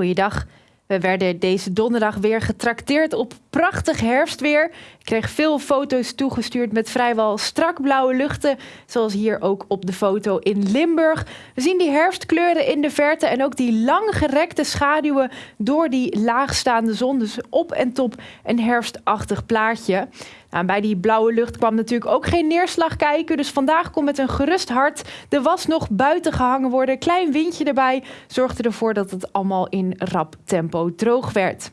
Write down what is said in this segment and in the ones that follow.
Goeiedag. We werden deze donderdag weer getrakteerd op prachtig herfstweer. Ik kreeg veel foto's toegestuurd met vrijwel strak blauwe luchten, zoals hier ook op de foto in Limburg. We zien die herfstkleuren in de verte en ook die langgerekte schaduwen door die laagstaande zon. Dus op en top een herfstachtig plaatje. Nou, bij die blauwe lucht kwam natuurlijk ook geen neerslag kijken. Dus vandaag kon met een gerust hart de was nog buiten gehangen worden. Klein windje erbij zorgde ervoor dat het allemaal in rap tempo droog werd.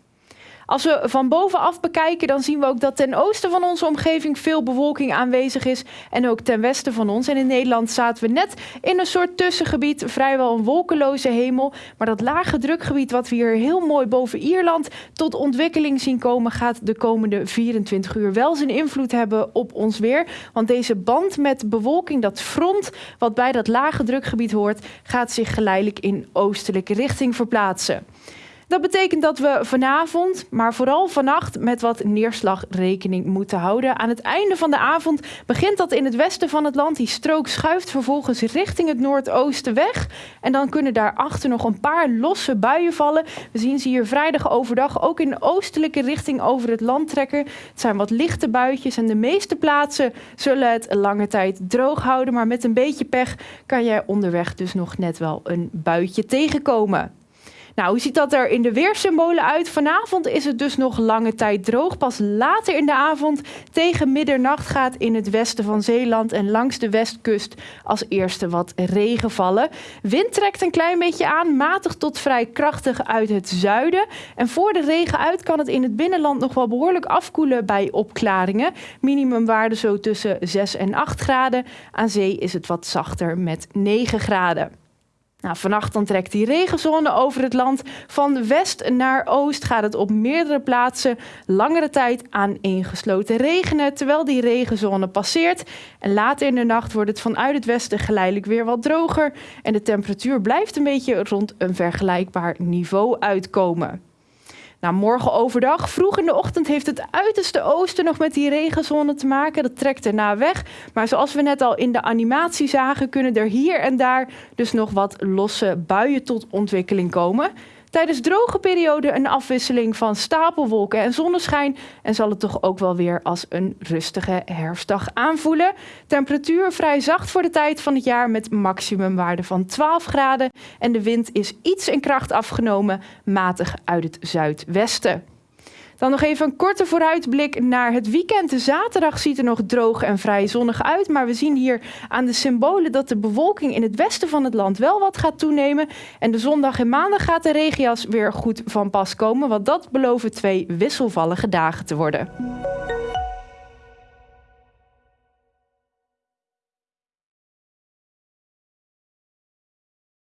Als we van bovenaf bekijken, dan zien we ook dat ten oosten van onze omgeving veel bewolking aanwezig is. En ook ten westen van ons. En in Nederland zaten we net in een soort tussengebied, vrijwel een wolkeloze hemel. Maar dat lage drukgebied wat we hier heel mooi boven Ierland tot ontwikkeling zien komen, gaat de komende 24 uur wel zijn invloed hebben op ons weer. Want deze band met bewolking, dat front wat bij dat lage drukgebied hoort, gaat zich geleidelijk in oostelijke richting verplaatsen. Dat betekent dat we vanavond, maar vooral vannacht, met wat neerslag rekening moeten houden. Aan het einde van de avond begint dat in het westen van het land. Die strook schuift vervolgens richting het noordoosten weg. En dan kunnen daarachter nog een paar losse buien vallen. We zien ze hier vrijdag overdag ook in oostelijke richting over het land trekken. Het zijn wat lichte buitjes en de meeste plaatsen zullen het lange tijd droog houden. Maar met een beetje pech kan jij onderweg dus nog net wel een buitje tegenkomen. Nou, hoe ziet dat er in de weersymbolen uit? Vanavond is het dus nog lange tijd droog. Pas later in de avond tegen middernacht gaat in het westen van Zeeland en langs de westkust als eerste wat regen vallen. Wind trekt een klein beetje aan, matig tot vrij krachtig uit het zuiden. En voor de regen uit kan het in het binnenland nog wel behoorlijk afkoelen bij opklaringen. Minimumwaarde zo tussen 6 en 8 graden. Aan zee is het wat zachter met 9 graden. Nou, vannacht dan trekt die regenzone over het land. Van west naar oost gaat het op meerdere plaatsen langere tijd aan ingesloten regenen, terwijl die regenzone passeert. En later in de nacht wordt het vanuit het westen geleidelijk weer wat droger en de temperatuur blijft een beetje rond een vergelijkbaar niveau uitkomen. Nou, morgen overdag, vroeg in de ochtend, heeft het uiterste oosten nog met die regenzone te maken. Dat trekt erna weg. Maar zoals we net al in de animatie zagen, kunnen er hier en daar dus nog wat losse buien tot ontwikkeling komen. Tijdens droge perioden een afwisseling van stapelwolken en zonneschijn. En zal het toch ook wel weer als een rustige herfstdag aanvoelen. Temperatuur vrij zacht voor de tijd van het jaar met maximumwaarde van 12 graden. En de wind is iets in kracht afgenomen, matig uit het zuidwesten. Dan nog even een korte vooruitblik naar het weekend. De zaterdag ziet er nog droog en vrij zonnig uit. Maar we zien hier aan de symbolen dat de bewolking in het westen van het land wel wat gaat toenemen. En de zondag en maandag gaat de regenjas weer goed van pas komen. Want dat beloven twee wisselvallige dagen te worden.